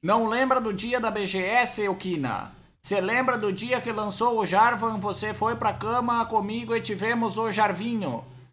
Não lembra do dia da BGS, Eukina? Você lembra do dia que lançou o Jarvan, você foi pra cama comigo e tivemos o Jarvinho?